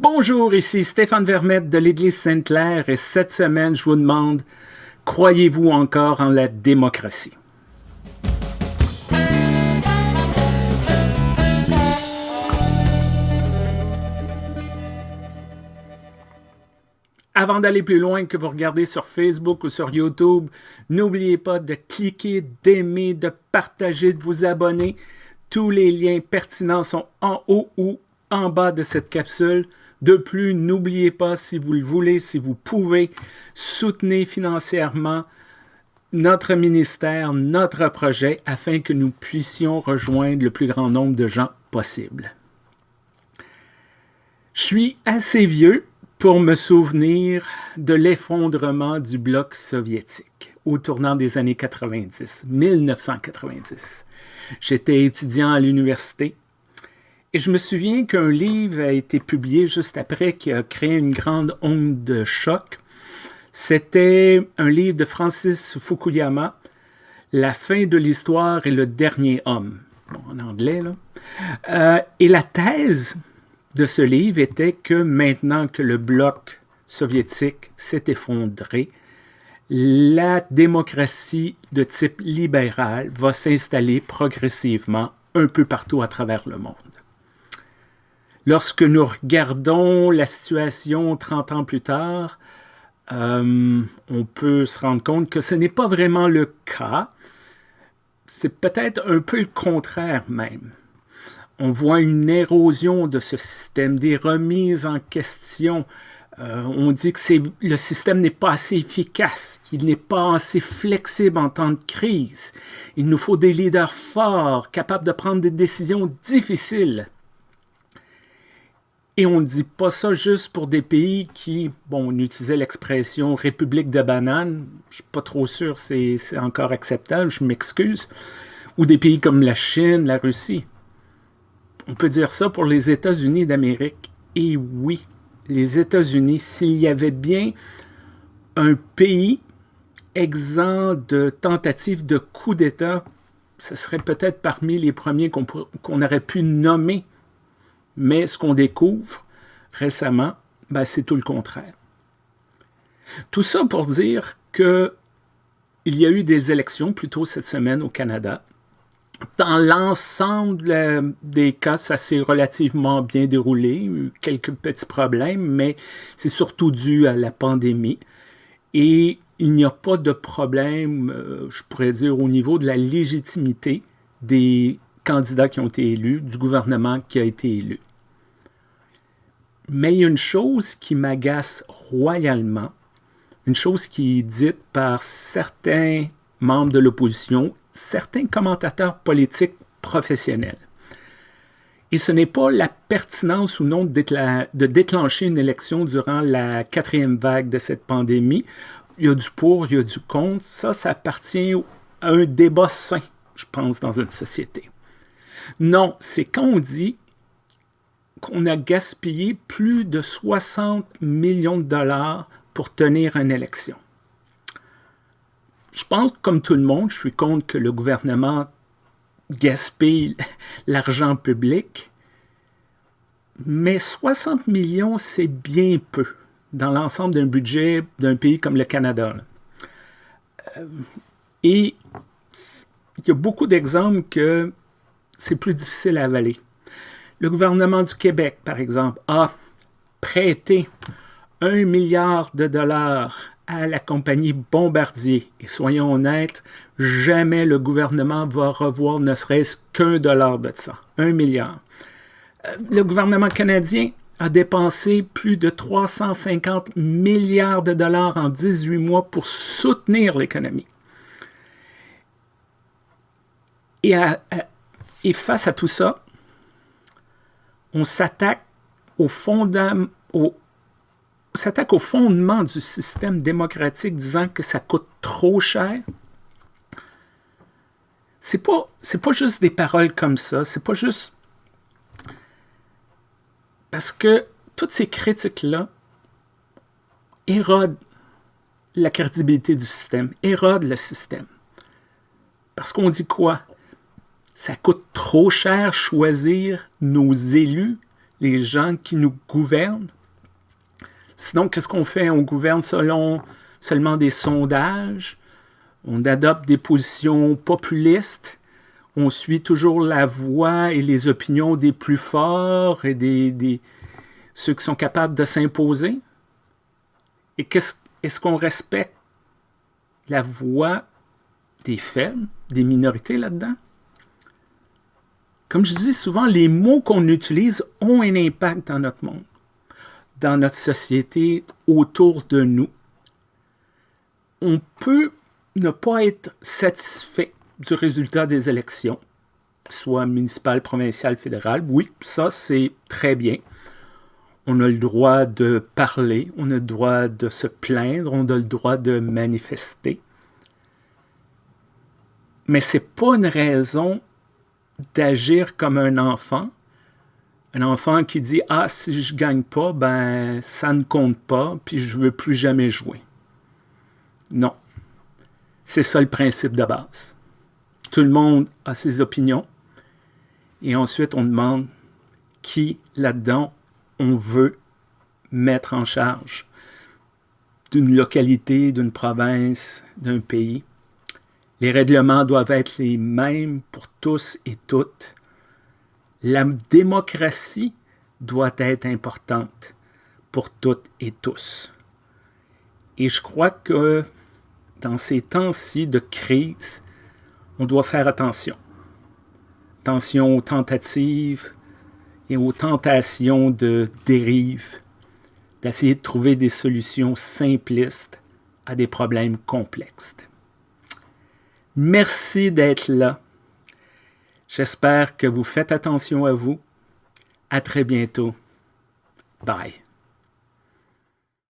Bonjour, ici Stéphane Vermette de l'Église Sainte-Claire et cette semaine, je vous demande, croyez-vous encore en la démocratie? Avant d'aller plus loin que vous regardez sur Facebook ou sur YouTube, n'oubliez pas de cliquer, d'aimer, de partager, de vous abonner. Tous les liens pertinents sont en haut ou en bas de cette capsule. De plus, n'oubliez pas, si vous le voulez, si vous pouvez, soutenir financièrement notre ministère, notre projet, afin que nous puissions rejoindre le plus grand nombre de gens possible. Je suis assez vieux pour me souvenir de l'effondrement du bloc soviétique au tournant des années 90, 1990. J'étais étudiant à l'université et je me souviens qu'un livre a été publié juste après qui a créé une grande onde de choc. C'était un livre de Francis Fukuyama, La fin de l'histoire et le dernier homme. en anglais, là. Euh, et la thèse de ce livre était que maintenant que le bloc soviétique s'est effondré, la démocratie de type libéral va s'installer progressivement un peu partout à travers le monde. Lorsque nous regardons la situation 30 ans plus tard, euh, on peut se rendre compte que ce n'est pas vraiment le cas. C'est peut-être un peu le contraire même on voit une érosion de ce système, des remises en question. Euh, on dit que le système n'est pas assez efficace, qu'il n'est pas assez flexible en temps de crise. Il nous faut des leaders forts, capables de prendre des décisions difficiles. Et on ne dit pas ça juste pour des pays qui, bon, on utilisait l'expression République de banane, je ne suis pas trop sûr c'est encore acceptable, je m'excuse, ou des pays comme la Chine, la Russie. On peut dire ça pour les États-Unis d'Amérique. Et oui, les États-Unis, s'il y avait bien un pays exempt de tentatives de coup d'État, ce serait peut-être parmi les premiers qu'on aurait pu nommer. Mais ce qu'on découvre récemment, ben, c'est tout le contraire. Tout ça pour dire que il y a eu des élections plutôt cette semaine au Canada dans l'ensemble des cas, ça s'est relativement bien déroulé, quelques petits problèmes, mais c'est surtout dû à la pandémie. Et il n'y a pas de problème, euh, je pourrais dire, au niveau de la légitimité des candidats qui ont été élus, du gouvernement qui a été élu. Mais il y a une chose qui m'agace royalement, une chose qui est dite par certains membres de l'opposition certains commentateurs politiques professionnels. Et ce n'est pas la pertinence ou non de, déclencher une élection durant la quatrième vague de cette pandémie. Il y a du pour, il y a du contre. Ça, ça appartient à un débat sain, je pense, dans une société. Non, c'est quand on dit qu'on a gaspillé plus de 60 millions de dollars pour tenir une élection. Je pense, comme tout le monde, je suis contre que le gouvernement gaspille l'argent public, mais 60 millions, c'est bien peu dans l'ensemble d'un budget d'un pays comme le Canada. Euh, et il y a beaucoup d'exemples que c'est plus difficile à avaler. Le gouvernement du Québec, par exemple, a prêté un milliard de dollars à la compagnie Bombardier. Et soyons honnêtes, jamais le gouvernement va revoir ne serait-ce qu'un dollar de ça, un milliard. Euh, le gouvernement canadien a dépensé plus de 350 milliards de dollars en 18 mois pour soutenir l'économie. Et, et, face à tout ça, on s'attaque au, au, au fondement du système démocratique disant que ça coûte trop cher, c'est pas, pas juste des paroles comme ça, c'est pas juste... Parce que toutes ces critiques-là érodent la crédibilité du système, érodent le système. Parce qu'on dit quoi? Ça coûte trop cher choisir nos élus les gens qui nous gouvernent. Sinon, qu'est-ce qu'on fait? On gouverne selon seulement des sondages, on adopte des positions populistes, on suit toujours la voix et les opinions des plus forts et des, ceux qui sont capables de s'imposer. Et est-ce qu'on respecte la voix des faibles, des minorités là-dedans? Comme je dis souvent, les mots qu'on utilise ont un impact dans notre monde, dans notre société, autour de nous. On peut ne pas être satisfait du résultat des élections, soit municipales, provinciales, fédérales. Oui, ça c'est très bien. On a le droit de parler, on a le droit de se plaindre, on a le droit de manifester. Mais ce n'est pas une raison d'agir comme un enfant. Un enfant qui dit « Ah, si je gagne pas, ben ça ne compte pas, puis je veux plus jamais jouer. » Non. C'est ça le principe de base. Tout le monde a ses opinions. Et ensuite, on demande qui là-dedans on veut mettre en charge d'une localité, d'une province, d'un pays. Les règlements doivent être les mêmes pour tous et toutes. La démocratie doit être importante pour toutes et tous. Et je crois que dans ces temps-ci de crise, on doit faire attention. Attention aux tentatives et aux tentations de dérive, d'essayer de trouver des solutions simplistes à des problèmes complexes. Merci d'être là. J'espère que vous faites attention à vous. À très bientôt. Bye.